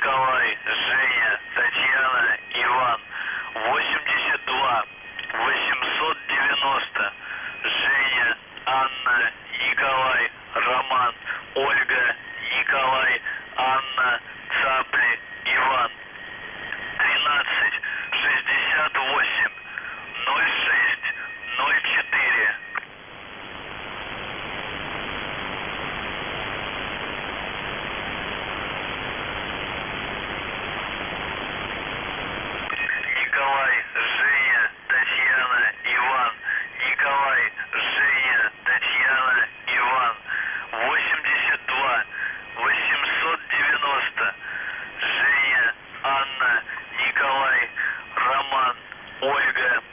Николай, Женя, Татьяна, Иван. 82 890 Женя, Анна, Николай, Роман, Ольга, Ольга, Николай, Анна.